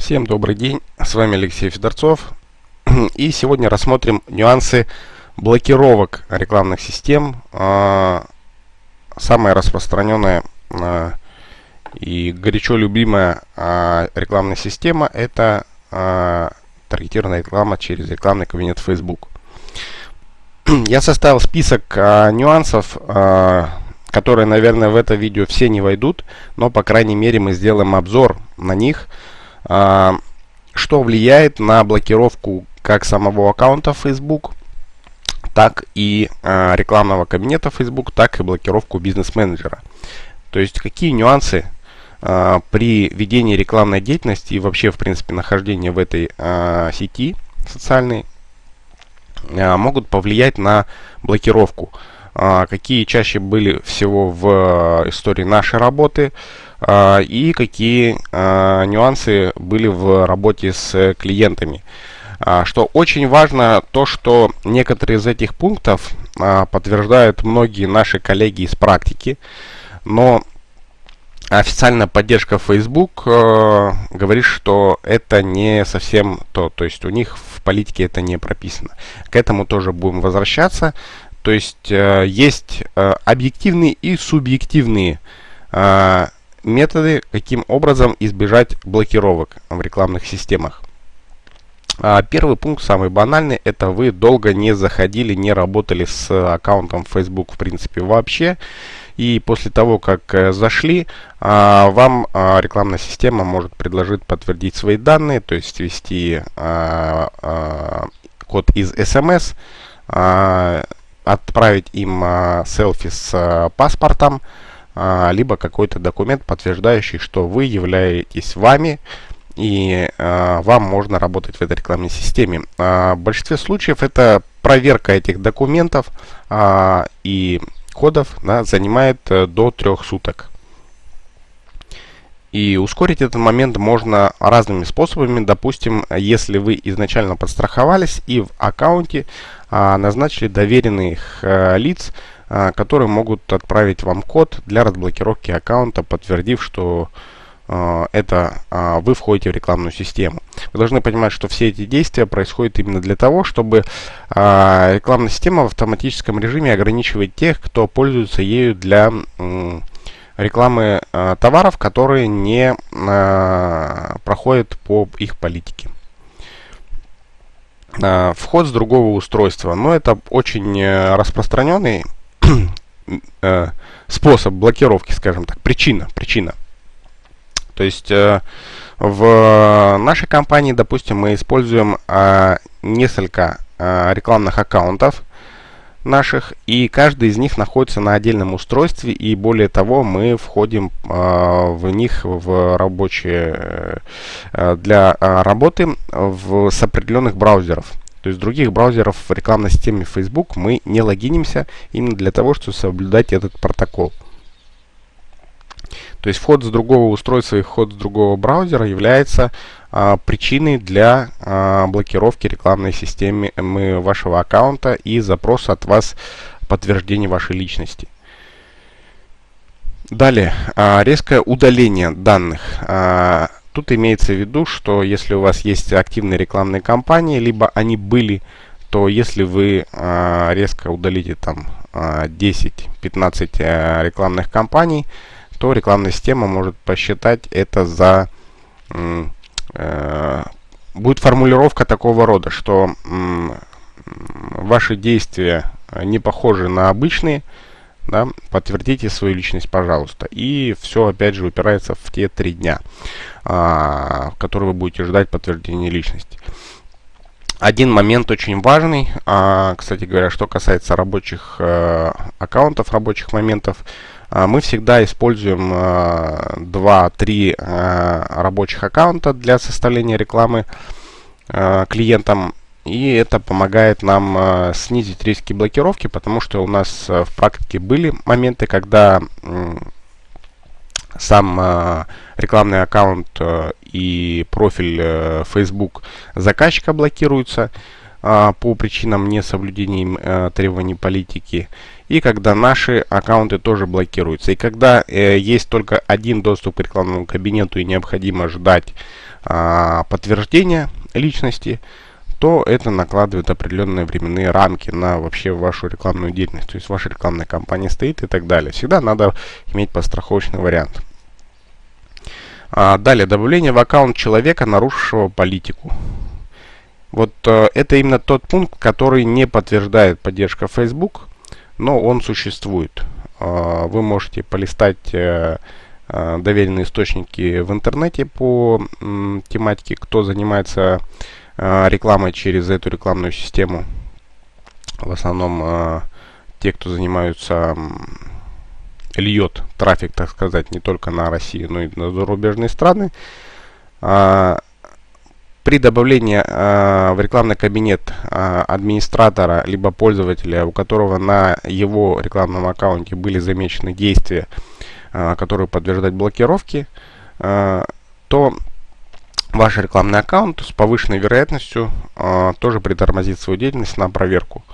Всем добрый день, с вами Алексей Федорцов. И сегодня рассмотрим нюансы блокировок рекламных систем. А, самая распространенная а, и горячо любимая а, рекламная система это таргетированная реклама через рекламный кабинет Facebook. Я составил список нюансов, которые, наверное, в это видео все не войдут, но, по крайней мере, мы сделаем обзор на них – что влияет на блокировку как самого аккаунта Facebook, так и а, рекламного кабинета Facebook, так и блокировку бизнес-менеджера. То есть какие нюансы а, при ведении рекламной деятельности и вообще в принципе нахождении в этой сети социальной могут повлиять на блокировку. Какие чаще были всего в истории нашей работы, а, и какие а, нюансы были в работе с клиентами. А, что очень важно, то что некоторые из этих пунктов подтверждают многие наши коллеги из практики, но официальная поддержка Facebook э, говорит, что это не совсем то, то есть у них в политике это не прописано. К этому тоже будем возвращаться. То есть э, есть э, объективные и субъективные э, методы, каким образом избежать блокировок в рекламных системах. А, первый пункт, самый банальный, это вы долго не заходили, не работали с аккаунтом Facebook в принципе вообще. И после того, как зашли, а, вам а, рекламная система может предложить подтвердить свои данные, то есть ввести код из SMS, отправить им селфи с паспортом, а, либо какой-то документ, подтверждающий, что вы являетесь вами, и а, вам можно работать в этой рекламной системе. А, в большинстве случаев это проверка этих документов а, и кодов да, занимает а, до трех суток. И ускорить этот момент можно разными способами. Допустим, если вы изначально подстраховались и в аккаунте а, назначили доверенных а, лиц, а, которые могут отправить вам код для разблокировки аккаунта, подтвердив, что а, это а, вы входите в рекламную систему. Вы должны понимать, что все эти действия происходят именно для того, чтобы рекламная система в автоматическом режиме ограничивает тех, кто пользуется ею для рекламы товаров, которые не проходят по их политике. Вход с другого устройства. Но это очень э, распространенный э, способ блокировки, скажем так, причина, причина. То есть э, в нашей компании, допустим, мы используем э, несколько э, рекламных аккаунтов наших, и каждый из них находится на отдельном устройстве, и более того, мы входим э, в них в рабочие э, для э, работы в, с определенных браузеров. То есть других браузеров в рекламной системе Facebook мы не логинимся именно для того, чтобы соблюдать этот протокол. То есть вход с другого устройства и вход с другого браузера является а, причиной для а, блокировки рекламной системы вашего аккаунта и запроса от вас подтверждения вашей личности. Далее, а, резкое удаление данных. А, Тут имеется в виду, что если у вас есть активные рекламные кампании, либо они были, то если вы э, резко удалите там э, 10-15 э, рекламных кампаний, то рекламная система может посчитать это за... Э, будет формулировка такого рода, что э, ваши действия не похожи на обычные, да, подтвердите свою личность, пожалуйста. И все, опять же, упирается в те три дня, а, в которые вы будете ждать подтверждения личности. Один момент очень важный, а, кстати говоря, что касается рабочих а, аккаунтов, рабочих моментов, мы всегда используем а, 2-3 а, рабочих аккаунта для составления рекламы а, клиентам и это помогает нам снизить риски блокировки, потому что у нас в практике были моменты, когда сам рекламный аккаунт и профиль э, Facebook заказчика блокируются по причинам несоблюдения э, требований политики. И когда наши аккаунты тоже блокируются. И когда э, есть только один доступ к рекламному кабинету и необходимо ждать э, подтверждения личности, то это накладывает определенные временные рамки на вообще вашу рекламную деятельность. То есть ваша рекламная кампания стоит и так далее. Всегда надо иметь подстраховочный вариант. А, далее, добавление в аккаунт человека, нарушившего политику. Вот э, это именно тот пункт, который не подтверждает поддержка Facebook, но он существует. Э, вы можете полистать э, э, доверенные источники в интернете по тематике, кто занимается э, рекламой через эту рекламную систему. В основном те, кто занимаются льет трафик, так сказать, не только на Россию, но и на зарубежные страны. А, при добавлении а, в рекламный кабинет а, администратора либо пользователя, у которого на его рекламном аккаунте были замечены действия, которые подтверждают блокировки, то ваш рекламный аккаунт с повышенной вероятностью тоже притормозит свою деятельность на проверку.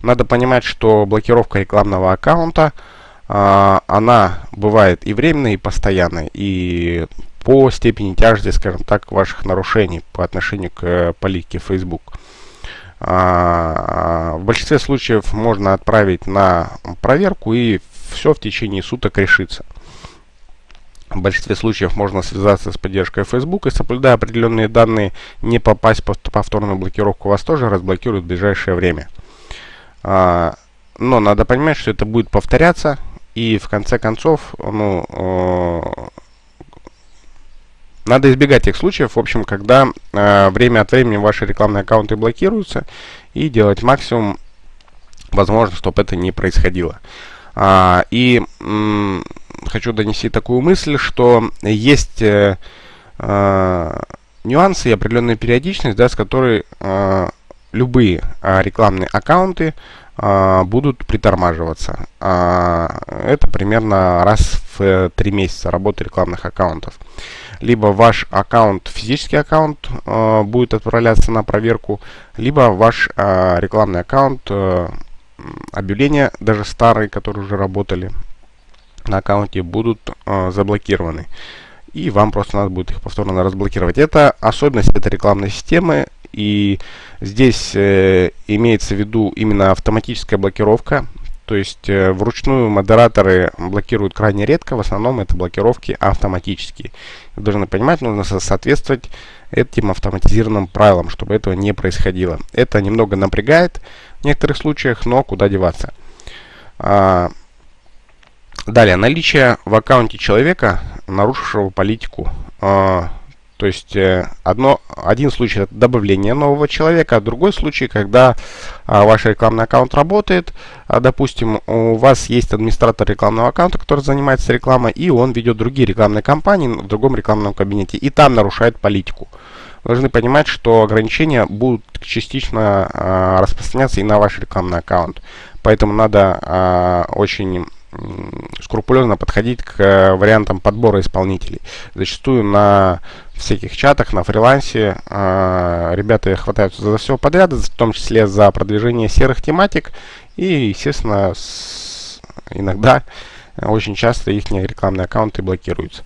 Надо понимать, что блокировка рекламного аккаунта – она бывает и временной, и постоянной, и по степени тяжести, скажем так, ваших нарушений по отношению к э, политике Facebook. А, в большинстве случаев можно отправить на проверку и все в течение суток решится. В большинстве случаев можно связаться с поддержкой Facebook и, соблюдая определенные данные, не попасть под повторную блокировку, вас тоже разблокируют в ближайшее время. А, но надо понимать, что это будет повторяться, и в конце концов, ну, надо избегать тех случаев, в общем, когда э, время от времени ваши рекламные аккаунты блокируются, и делать максимум возможно, чтобы это не происходило. А, и хочу донести такую мысль, что есть э, э, нюансы и определенная периодичность, да, с которой э, любые э, рекламные аккаунты а, будут притормаживаться. А, это примерно раз в 3 месяца работы рекламных аккаунтов. Либо ваш аккаунт, физический аккаунт, а, будет отправляться на проверку, либо ваш рекламный аккаунт, объявления, даже старые, которые уже работали на аккаунте, будут заблокированы и вам просто надо будет их повторно разблокировать. Это особенность этой рекламной системы. И здесь э, имеется в виду именно автоматическая блокировка. То есть э, вручную модераторы блокируют крайне редко, в основном это блокировки автоматические. Вы должны понимать, нужно соответствовать этим автоматизированным правилам, чтобы этого не происходило. Это немного напрягает в некоторых случаях, но куда деваться. А, далее, наличие в аккаунте человека, нарушившего политику а, то есть э, одно, один случай это добавление нового человека, а другой случай, когда а, ваш рекламный аккаунт работает, а, допустим, у вас есть администратор рекламного аккаунта, который занимается рекламой, и он ведет другие рекламные кампании в другом рекламном кабинете, и там нарушает политику. Вы должны понимать, что ограничения будут частично а, распространяться и на ваш рекламный аккаунт. Поэтому надо а, очень скрупулезно подходить к э, вариантам подбора исполнителей. Зачастую на всяких чатах, на фрилансе э, ребята хватаются за все подряд, в том числе за продвижение серых тематик. И, естественно, с, иногда, очень часто их рекламные аккаунты блокируются.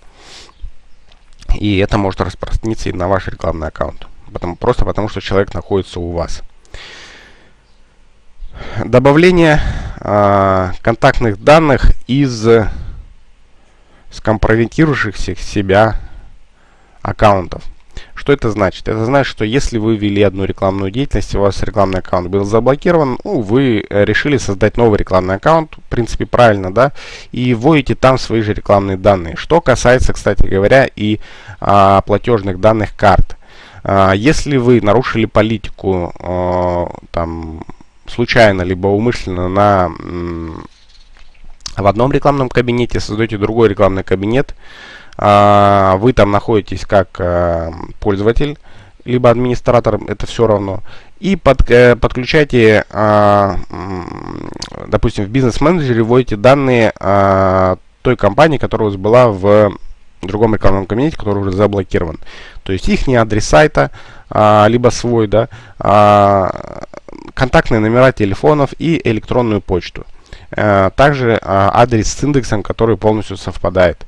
И это может распространиться и на ваш рекламный аккаунт. Потому, просто потому, что человек находится у вас. Добавление э, контактных данных из скомпрометировавшихся себя аккаунтов. Что это значит? Это значит, что если вы ввели одну рекламную деятельность, у вас рекламный аккаунт был заблокирован, ну, вы решили создать новый рекламный аккаунт, в принципе, правильно, да, и вводите там свои же рекламные данные. Что касается, кстати говоря, и а, платежных данных карт. А, если вы нарушили политику, а, там, случайно, либо умышленно на, в одном рекламном кабинете, создаете другой рекламный кабинет, а, вы там находитесь как а, пользователь, либо администратор, это все равно, и под, э, подключайте, а, допустим, в бизнес-менеджере вводите данные той компании, которая у вас была в другом рекламном кабинете, который уже заблокирован. То есть их не адрес сайта, а, либо свой, да, а, контактные номера телефонов и электронную почту. э, также э, адрес с индексом, который полностью совпадает.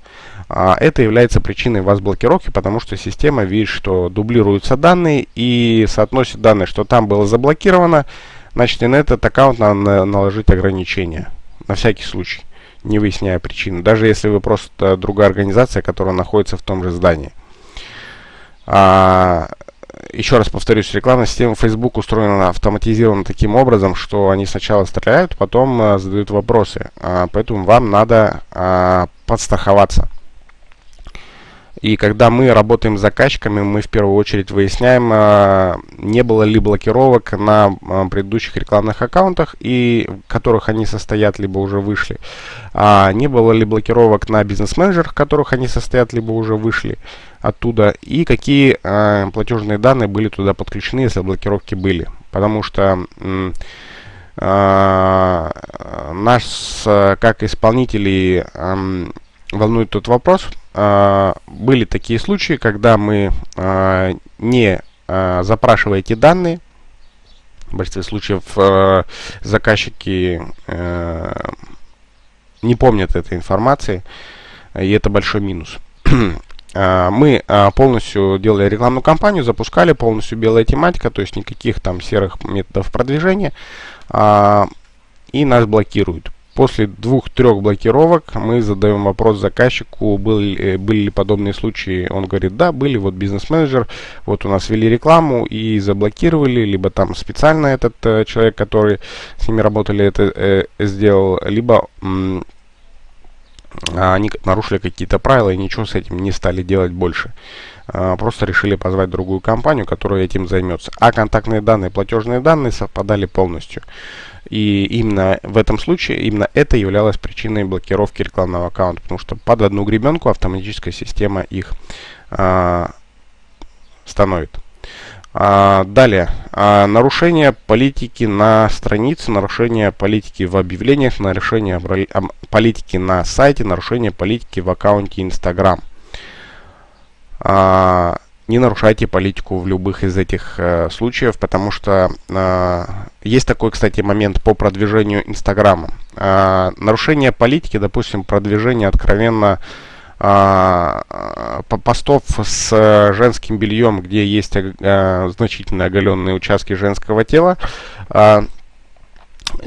Это является причиной вас блокировки, потому что система видит, что дублируются данные и соотносит данные, что там было заблокировано, значит и на этот аккаунт надо наложить ограничения, на всякий случай, не выясняя причину, даже если вы просто другая организация, которая находится в том же здании. А, еще раз повторюсь, рекламная система Facebook устроена автоматизированно таким образом, что они сначала стреляют, потом а, задают вопросы. А, поэтому вам надо а, подстраховаться. И когда мы работаем с заказчиками, мы в первую очередь выясняем, а, не было ли блокировок на а, предыдущих рекламных аккаунтах, и в которых они состоят, либо уже вышли. А не было ли блокировок на бизнес-менеджерах, в которых они состоят, либо уже вышли оттуда. И какие а, платежные данные были туда подключены, если блокировки были. Потому что... Нас, как исполнителей, волнует тот вопрос, были такие случаи, когда мы, а, не а, запрашивая эти данные, в большинстве случаев заказчики не помнят этой информации, и это большой минус. Мы полностью делали рекламную кампанию, запускали полностью белая тематика, то есть никаких там серых методов продвижения, и нас блокируют. После двух-трех блокировок мы задаем вопрос заказчику, были, э, были ли подобные случаи. Он говорит, да, были, вот бизнес-менеджер, вот у нас ввели рекламу и заблокировали, либо там специально этот э, человек, который с ними работали, это э, сделал, либо они нарушили какие-то правила и ничего с этим не стали делать больше. А, просто решили позвать другую компанию, которая этим займется. А контактные данные, платежные данные совпадали полностью. И именно в этом случае, именно это являлось причиной блокировки рекламного аккаунта, потому что под одну гребенку автоматическая система их а, становит. А, далее, а, нарушение политики на странице, нарушение политики в объявлениях, нарушение политики на сайте, нарушение политики в аккаунте Instagram. А, не нарушайте политику в любых из этих э, случаев, потому что есть такой, кстати, момент по продвижению Инстаграма. Нарушение политики, допустим, продвижение откровенно постов с женским бельем, где есть э, значительно оголенные участки женского тела, э,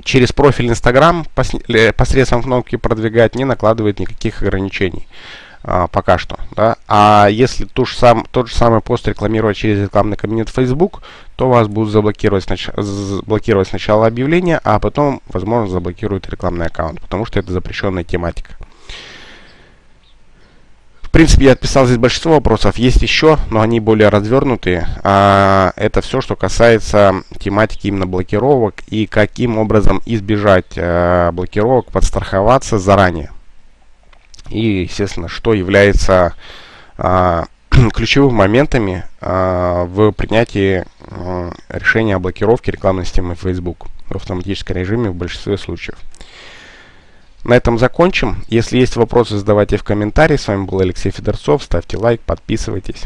через профиль Инстаграм посредством кнопки продвигать не накладывает никаких ограничений а, пока что. Да? А если ту же сам, тот же самый пост рекламировать через рекламный кабинет Facebook, то вас будут заблокировать, снач заблокировать сначала объявление, а потом, возможно, заблокируют рекламный аккаунт, потому что это запрещенная тематика. Принципе, я отписал здесь большинство вопросов. Есть еще, но они более развернутые. А, это все, что касается тематики именно блокировок и каким образом избежать а, блокировок, подстраховаться заранее и, естественно, что является а, ключевыми моментами а, в принятии а, решения о блокировке рекламной системы Facebook в автоматическом режиме в большинстве случаев. На этом закончим. Если есть вопросы, задавайте в комментарии. С вами был Алексей Федорцов. Ставьте лайк, подписывайтесь.